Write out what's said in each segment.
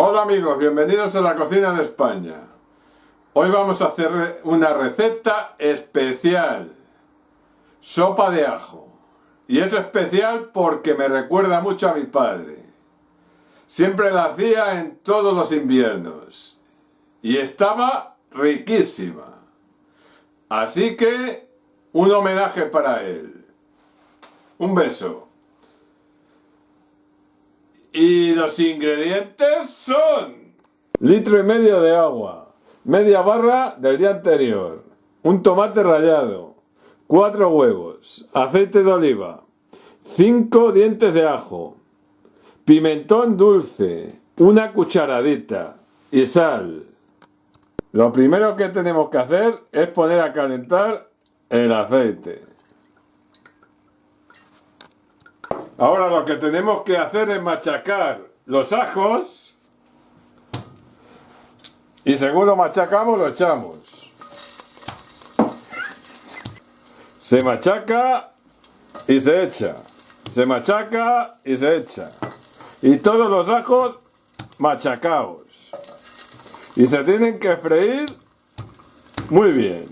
Hola amigos, bienvenidos a la cocina de España. Hoy vamos a hacer una receta especial. Sopa de ajo. Y es especial porque me recuerda mucho a mi padre. Siempre la hacía en todos los inviernos. Y estaba riquísima. Así que un homenaje para él. Un beso. Y los ingredientes son... Litro y medio de agua, media barra del día anterior, un tomate rallado, cuatro huevos, aceite de oliva, cinco dientes de ajo, pimentón dulce, una cucharadita y sal. Lo primero que tenemos que hacer es poner a calentar el aceite. Ahora lo que tenemos que hacer es machacar los ajos y según lo machacamos lo echamos. Se machaca y se echa. Se machaca y se echa. Y todos los ajos machacados. Y se tienen que freír muy bien.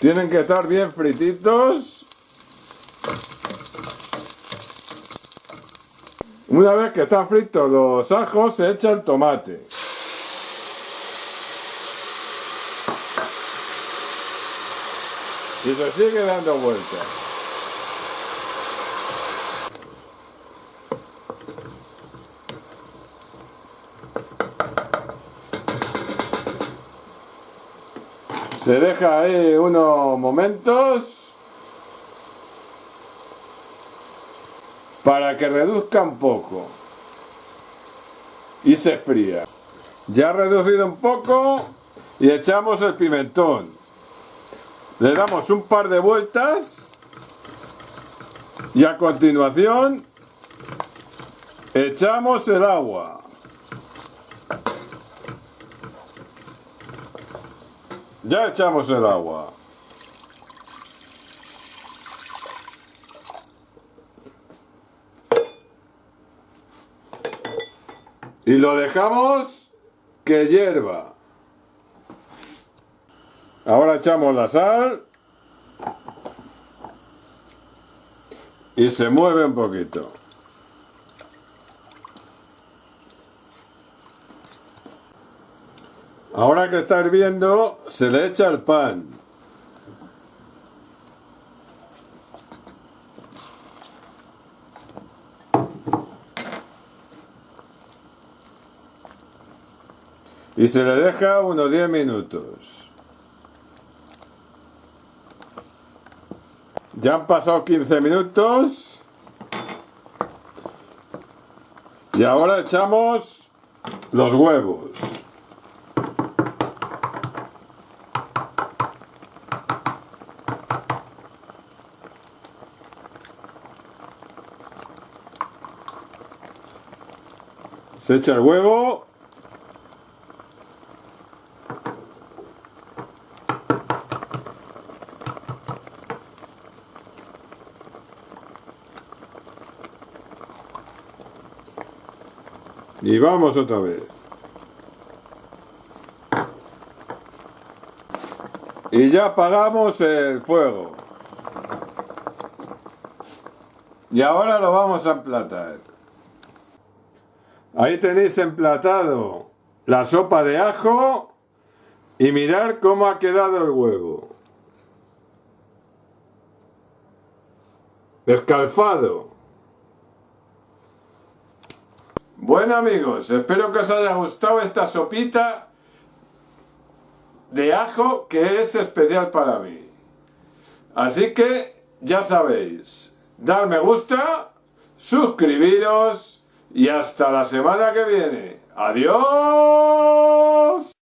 Tienen que estar bien frititos. Una vez que están fritos los ajos, se echa el tomate. Y se sigue dando vueltas. Se deja ahí unos momentos para que reduzca un poco y se fría. Ya reducido un poco y echamos el pimentón. Le damos un par de vueltas y a continuación echamos el agua. Ya echamos el agua. Y lo dejamos que hierva. Ahora echamos la sal. Y se mueve un poquito. Ahora que está hirviendo, se le echa el pan. Y se le deja unos 10 minutos. Ya han pasado 15 minutos. Y ahora echamos los huevos. Se echa el huevo. Y vamos otra vez. Y ya apagamos el fuego. Y ahora lo vamos a emplatar. Ahí tenéis emplatado la sopa de ajo y mirar cómo ha quedado el huevo. Descalfado. Bueno amigos, espero que os haya gustado esta sopita de ajo que es especial para mí. Así que ya sabéis, dar me gusta, suscribiros y hasta la semana que viene. ¡Adiós!